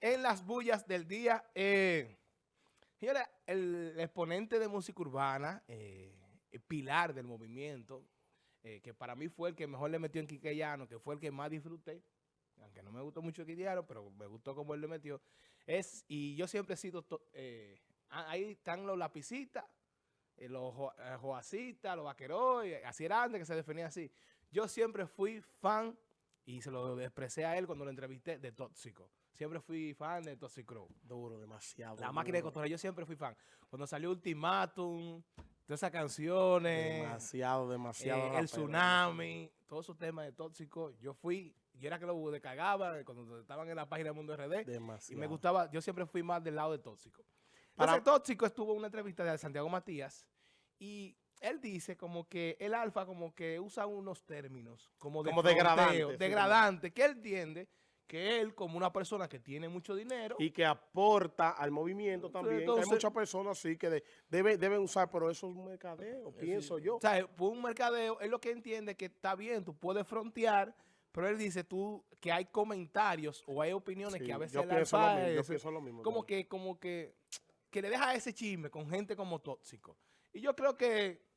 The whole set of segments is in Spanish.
en las bullas del día. Eh, el exponente de música urbana, eh, el pilar del movimiento, eh, que para mí fue el que mejor le metió en Quiqueyano, que fue el que más disfruté, aunque no me gustó mucho Quiqueyano, pero me gustó cómo él le metió, es, y yo siempre he sido, eh, ahí están los lapicitas, los joacitas, los vaqueros, así era antes que se definía así. Yo siempre fui fan, y se lo expresé a él cuando lo entrevisté, de Tóxico. Siempre fui fan de Toxic Duro, demasiado. La máquina de cotorreo, yo siempre fui fan. Cuando salió Ultimatum, todas esas canciones. Demasiado, demasiado. Eh, el tsunami, todos esos temas de tóxico. Yo fui, yo era que lo descargaba cuando estaban en la página de Mundo RD. Demasiado. Y me gustaba, yo siempre fui más del lado de tóxico. Para tóxico estuvo en una entrevista de Santiago Matías y él dice como que el alfa como que usa unos términos como, de como degradante, degradante, que él entiende que él, como una persona que tiene mucho dinero... Y que aporta al movimiento también. hay muchas personas sí que deben usar, pero eso es un mercadeo, pienso yo. O sea, por un mercadeo, es lo que entiende que está bien, tú puedes frontear, pero él dice tú que hay comentarios o hay opiniones que a veces... Yo pienso, lo mismo, yo pienso lo mismo. Como que, como que, que le deja ese chisme con gente como tóxico. Y yo creo que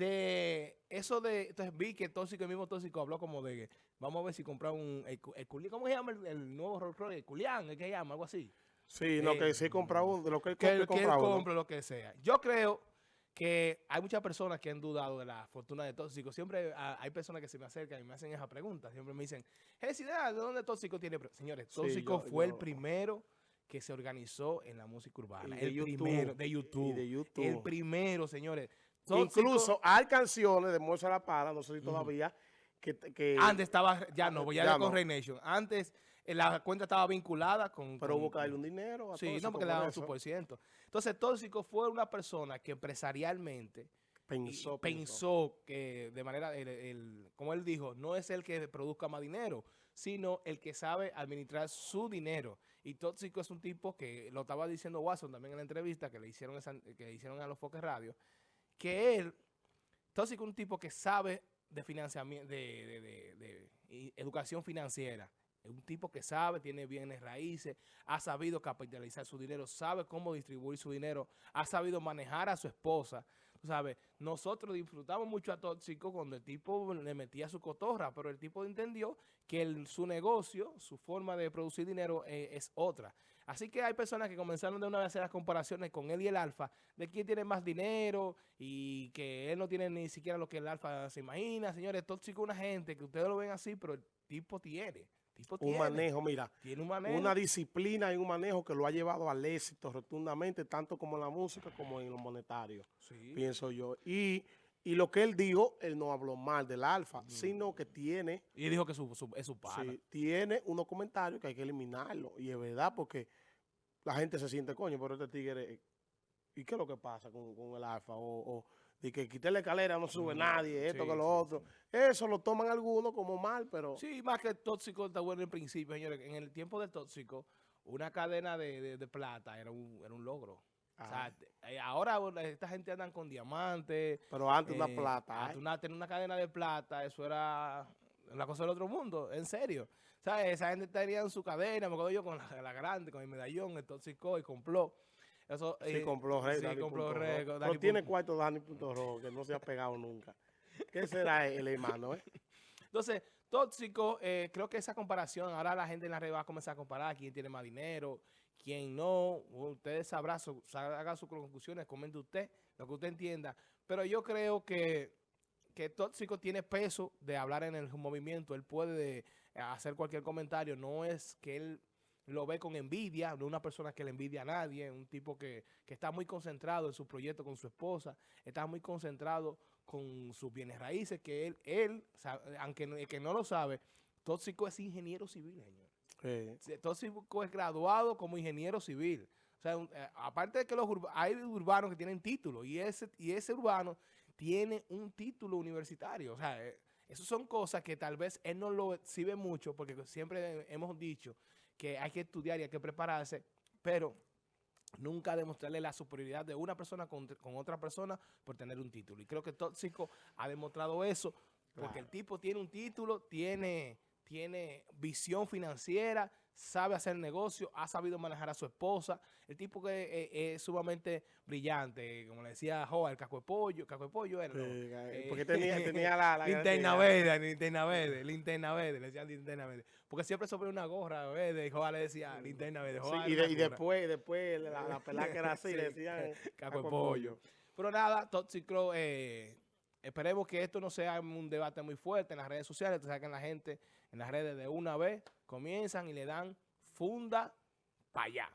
de eso de, entonces vi que Tóxico, el mismo Tóxico habló como de, vamos a ver si compra un, el, ¿cómo se llama el, nuevo Rolls Royce? El Culián, ¿qué se llama? Algo así. Sí, no, que sí compra uno, de lo que él, que, compre, lo que sea. Yo creo que hay muchas personas que han dudado de la fortuna de Tóxico. Siempre hay personas que se me acercan y me hacen esa pregunta. Siempre me dicen, ¿de dónde Tóxico tiene? Señores, Tóxico fue el primero que se organizó en la música urbana. el primero, de YouTube. de YouTube. El primero, señores. Incluso hay canciones de Moza La Para, no sé si todavía, que, Antes estaba, ya no, voy a con Rey Nation. Antes eh, la cuenta estaba vinculada con... Pero hubo que darle un dinero a Sí, no, porque le daban su por ciento. Entonces, Tóxico fue una persona que empresarialmente... Pensó, pensó, que de manera, el, como él dijo, no es el que produzca más dinero, sino el que sabe administrar su dinero. Y Tóxico es un tipo que, lo estaba diciendo Watson también en la entrevista que le hicieron, que hicieron a los Foques Radio, que él, entonces es un tipo que sabe de financiamiento, de, educación financiera, es un tipo que sabe, tiene bienes raíces, ha sabido capitalizar su dinero, sabe cómo distribuir su dinero, ha sabido manejar a su esposa, tú sabes, nosotros disfrutamos mucho a Tóxico cuando el tipo le metía su cotorra, pero el tipo entendió que su negocio, su forma de producir dinero eh, es otra. Así que hay personas que comenzaron de una vez a hacer las comparaciones con él y el Alfa, de quién tiene más dinero y que él no tiene ni siquiera lo que el Alfa se imagina. Señores, tóxico una gente que ustedes lo ven así, pero el tipo tiene. Tipo un manejo, mira, tiene un manejo. una disciplina y un manejo que lo ha llevado al éxito rotundamente, tanto como en la música como en lo monetario, pienso yo. Y y lo que él dijo, él no habló mal del alfa, sino que tiene... Y dijo que su, es su padre. Sí, tiene unos comentarios que hay que eliminarlo. Y es verdad porque la gente se siente coño, pero este tigre... Eh, ¿Y qué es lo que pasa con, el alfa? O, o de que quité la escalera, no sube nadie, esto que lo otro. Eso lo toman algunos como mal, pero... Sí, más que el tóxico está bueno en principio, señores. En el tiempo del tóxico, una cadena de, de plata era un, era un logro. O sea, eh, ahora esta gente andan con diamantes. Pero antes una eh, plata. Antes una, tener una cadena de plata, eso era la cosa del otro mundo, en serio. Sea, esa gente tenía en su cadena, me acuerdo yo con la, grande, con el medallón, el tóxico y compló. Eso, sí, eh, compró rey, sí, compró. Pero tiene cuarto Dani.ro, que no se ha pegado nunca. ¿Qué será el hermano, eh? Entonces, tóxico, creo que esa comparación, ahora la gente en la red va a comenzar a comparar quién tiene más dinero, quien no, ustedes sabrán, haga sus conclusiones, comente usted, lo que usted entienda. Pero yo creo que, que Tóxico tiene peso de hablar en el movimiento. Él puede hacer cualquier comentario. No es que él lo ve con envidia, no una persona que le envidia a nadie, un tipo que, que está muy concentrado en su proyecto con su esposa, está muy concentrado con sus bienes raíces, que él, él aunque que no lo sabe, Tóxico es ingeniero civil, señor. Entonces es graduado como ingeniero civil. O sea, eh, aparte de que los hay urbanos que tienen título y ese, y ese urbano tiene un título universitario. O sea, eh, esas son cosas que tal vez él no lo exhibe mucho porque siempre hemos dicho que hay que estudiar y hay que prepararse, pero nunca demostrarle la superioridad de una persona con, otra persona por tener un título. Y creo que Tóxico ha demostrado eso porque el tipo tiene un título, tiene tiene visión financiera, sabe hacer negocio, ha sabido manejar a su esposa, el tipo que eh, es sumamente brillante, como le decía Joa, el caco de pollo, caco de pollo era, Eh, porque tenía, tenía la, la linterna verde, linterna verde, linterna verde, le decían linterna verde. Porque siempre sobre una gorra verde, y Joa le decía linterna verde. Sí, Joa y, de- después, después la, la pelada que era así, Sí, le decían caco de pollo. Pero nada, Toxic Crow, eh, esperemos que esto no sea un debate muy fuerte en las redes sociales. Sabes que la gente en las redes de una vez comienzan y le dan funda para allá.